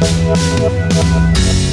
We'll be.